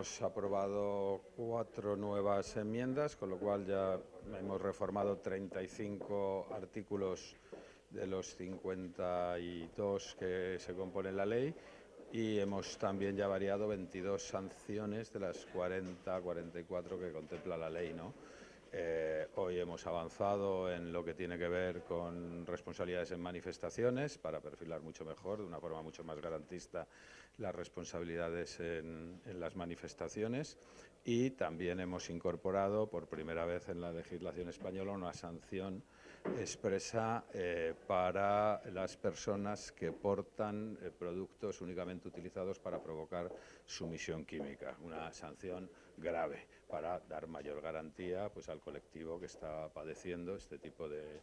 Hemos aprobado cuatro nuevas enmiendas, con lo cual ya hemos reformado 35 artículos de los 52 que se componen la ley y hemos también ya variado 22 sanciones de las 40, 44 que contempla la ley. ¿no? Eh, hoy hemos avanzado en lo que tiene que ver con responsabilidades en manifestaciones para perfilar mucho mejor, de una forma mucho más garantista, las responsabilidades en, las manifestaciones. Y también hemos incorporado por primera vez en la legislación española una sanción expresa eh, para las personas que portan eh, productos únicamente utilizados para provocar sumisión química, una sanción grave para dar mayor garantía pues, al colectivo que está padeciendo este tipo de,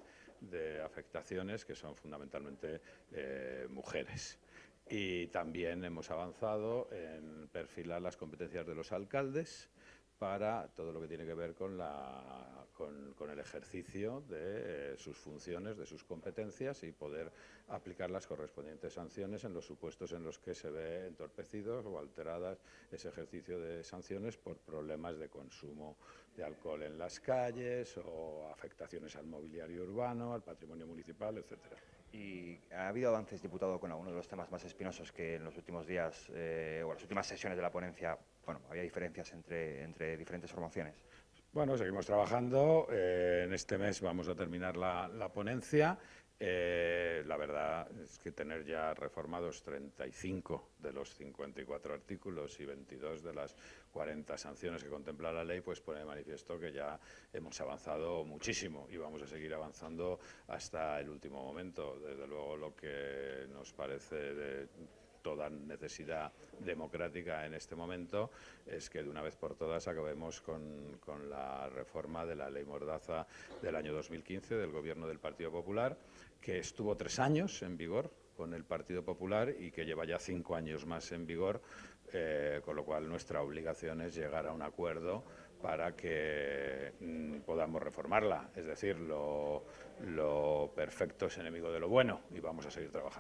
afectaciones, que son fundamentalmente eh, mujeres. Y también hemos avanzado en perfilar las competencias de los alcaldes para todo lo que tiene que ver con, el ejercicio de eh, sus funciones, de sus competencias y poder aplicar las correspondientes sanciones en los supuestos en los que se ve entorpecidos o alteradas ese ejercicio de sanciones por problemas de consumo de alcohol en las calles o afectaciones al mobiliario urbano, al patrimonio municipal, etcétera. ¿Y ha habido avances, diputado, con alguno de los temas más espinosos que en los últimos días eh, o las últimas sesiones de la ponencia, bueno, había diferencias entre, entre diferentes formaciones? Bueno, seguimos trabajando. Eh, en este mes vamos a terminar la, la ponencia eh, la verdad es que tener ya reformados 35 de los 54 artículos y 22 de las 40 sanciones que contempla la ley, pues pone de manifiesto que ya hemos avanzado muchísimo y vamos a seguir avanzando hasta el último momento. Desde luego lo que nos parece de toda necesidad democrática en este momento es que de una vez por todas acabemos con, la reforma de la ley Mordaza del año 2015 del Gobierno del Partido Popular, que estuvo tres años en vigor con el Partido Popular y que lleva ya cinco años más en vigor, eh, con lo cual nuestra obligación es llegar a un acuerdo para que mm, podamos reformarla. Es decir, lo perfecto es enemigo de lo bueno y vamos a seguir trabajando.